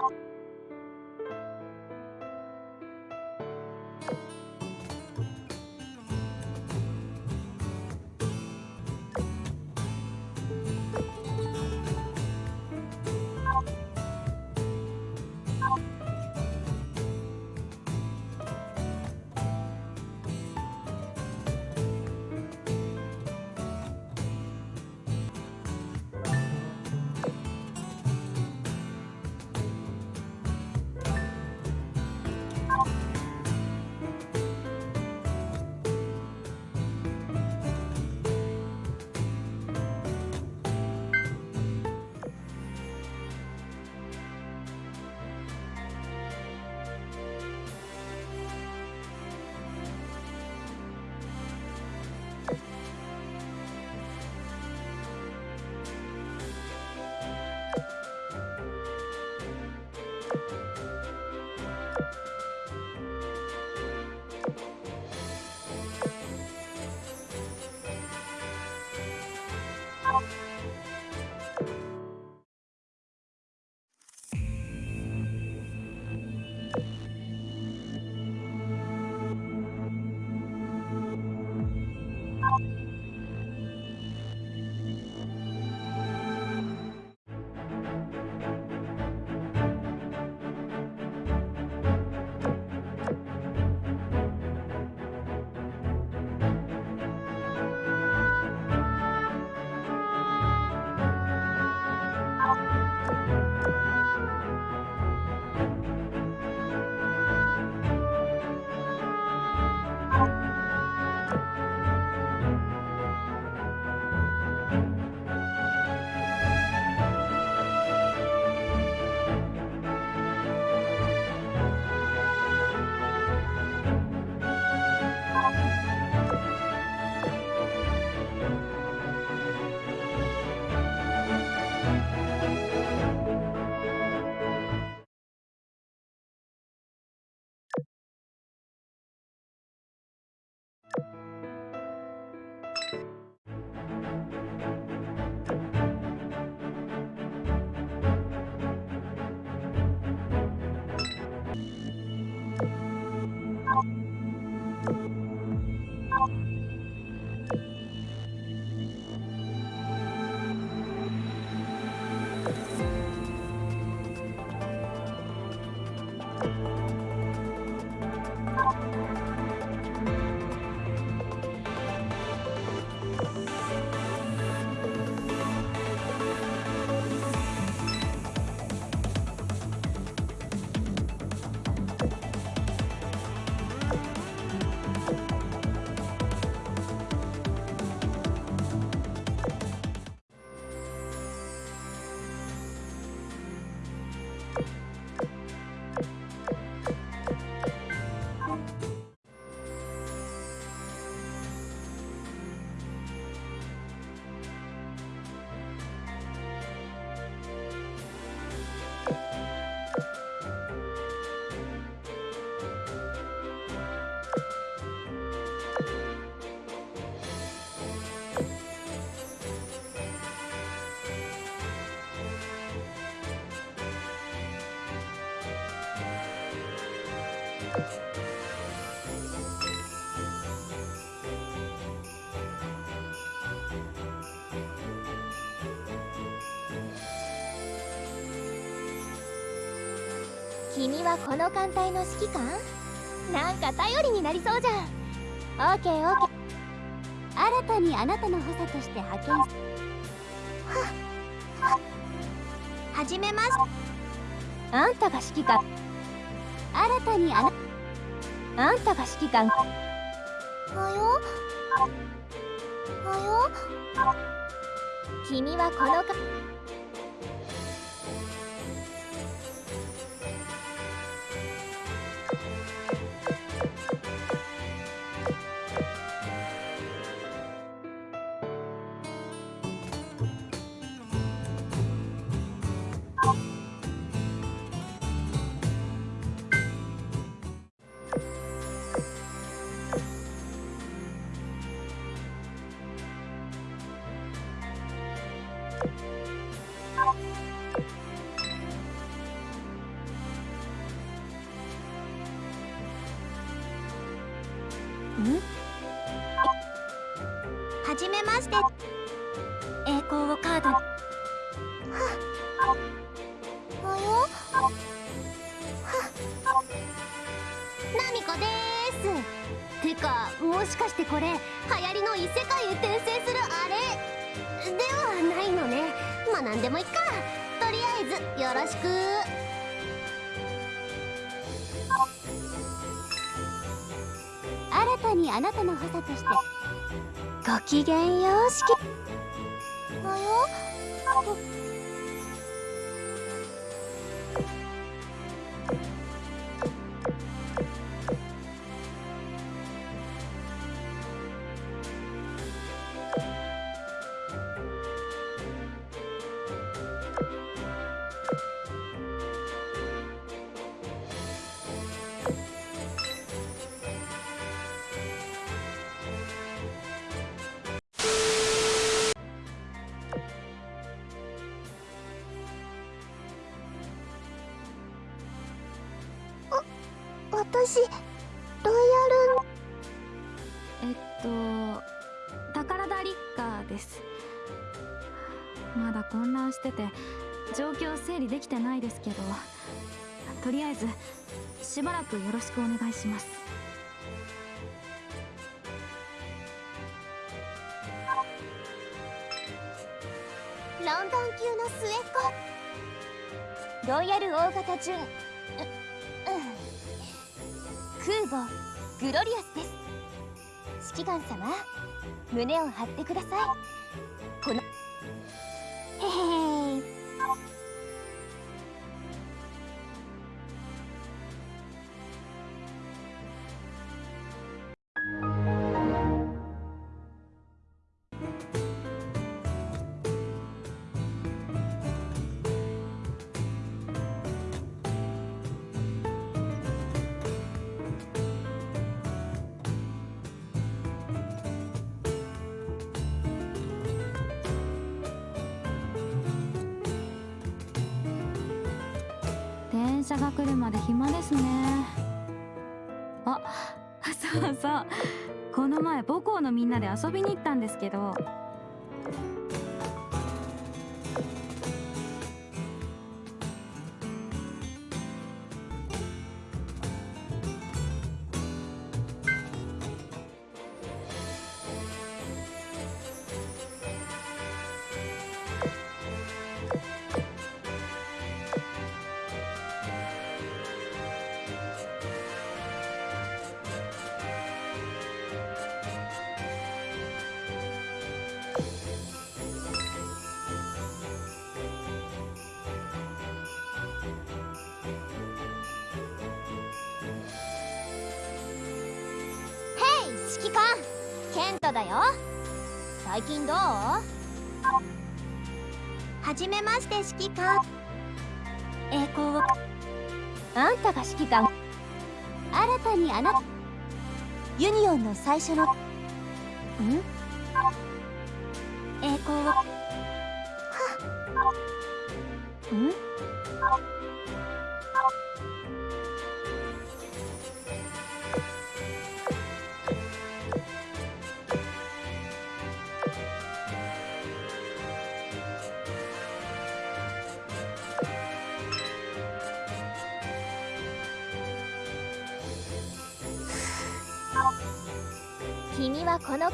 you 君はこの艦隊の指揮官？なんか頼りになりそうじゃん。オーケーオーケー。新たにあなたの補佐として派遣は始めます。あんたが指揮官。新たにあなあんたが指揮官。はよ？はよ？君はこのはじめまして栄光をカードに。はっよ。はナミコですてかもしかしてこれ流行りの異世界へ転生するあれ？ではないのね。まあ何でもいっか。とりあえずよろしく。新たにあなたの補佐としてごきげんよう式。およ？私ロイヤルえっと宝田立花です。まだ混乱してて状況整理できてないですけどとりあえずしばらくよろしくお願いします。ロンドン級の末っ子。ロイヤル大型準空母グロリアスです。指揮官様胸を張ってください。電車が来るまで暇ですね。あそうそう。この前母校のみんなで遊びに行ったんですけど指揮官ケントだよ。最近どう？はじめまして指揮官。栄光を。あんたが指揮官。新たにあなた。ユニオンの最初の。ん？栄光を。はっ。ん？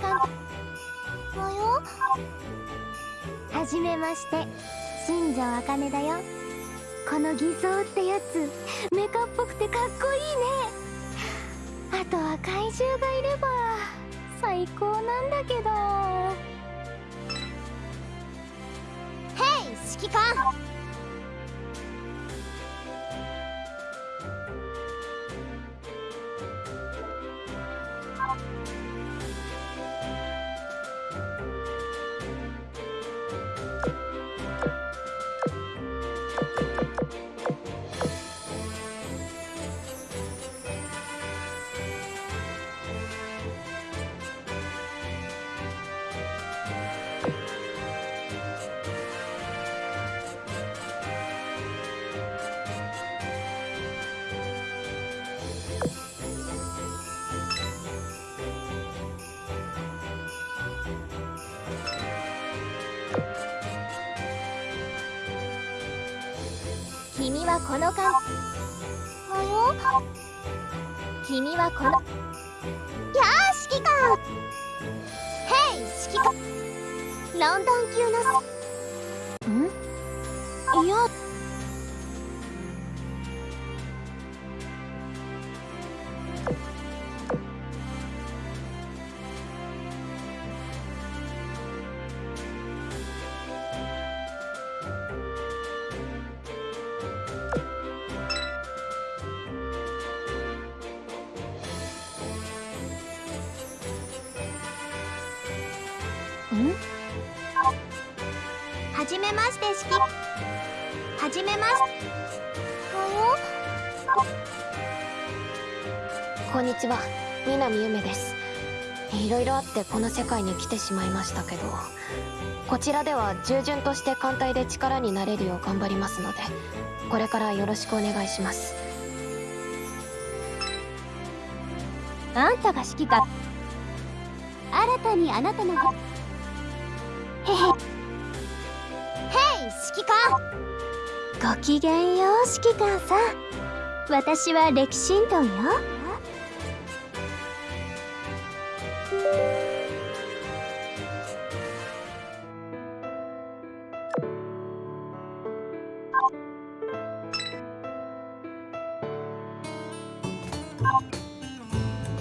の監督およ。はじめまして。新庄茜だよ。この偽装ってやつ。メカっぽくてかっこいいね。あとは怪獣がいれば最高なんだけど。ヘイ指揮官。はこの間。およ？君はこの。やあ指揮官！ヘイ指揮官。ロンドン級のん？いやはじめまして式はじめまし。てこんにちは。南ゆめです。いろいろあってこの世界に来てしまいましたけどこちらでは従順として艦隊で力になれるよう頑張りますのでこれからよろしくお願いします。あんたが指揮官。新たにあなたのへへへい指揮官ごきげんよう指揮官さん。私は歴神道よ。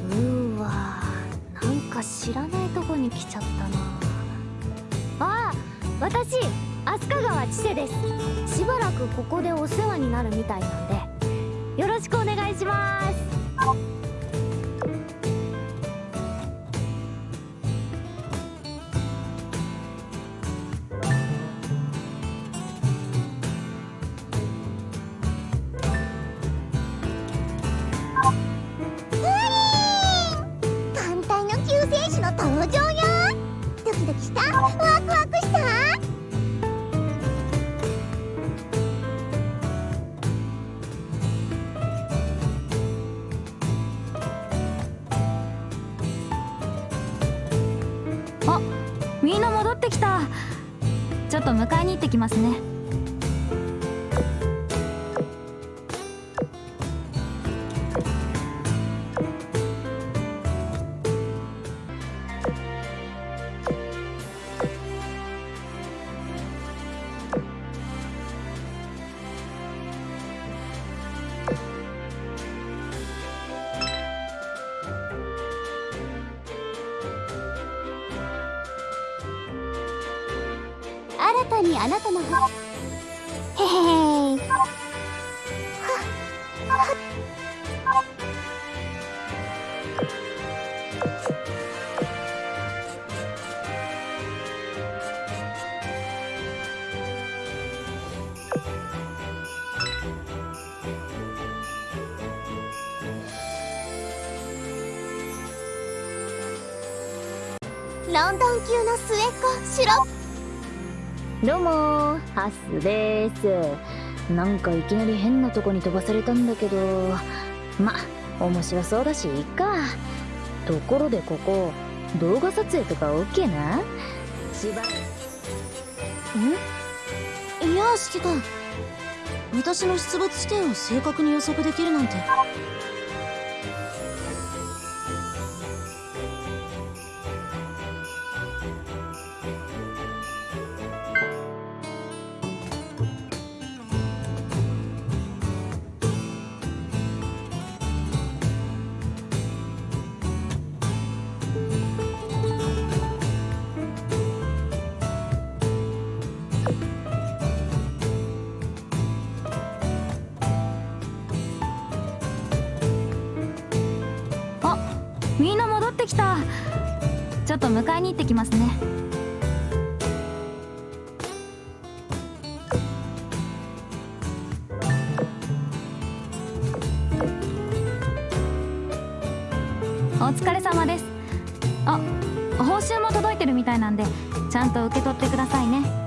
うーわなんか知らないとこに来ちゃったな。私飛鳥川千世です。しばらくここでお世話になるみたいなんで。よろしくお願いします。艦隊の救世主の登場よ。ドキドキした。迎えに行ってきますね。へへロンドン級の末っ子シロップ。どうもーハスです。なんかいきなり変なとこに飛ばされたんだけどま面白そうだしいいか。ところでここ動画撮影とか OK な？しばいや指揮官私の出没地点を正確に予測できるなんてってきた。ちょっと迎えに行ってきますね。お疲れ様です。あ報酬も届いてるみたいなんでちゃんと受け取ってくださいね。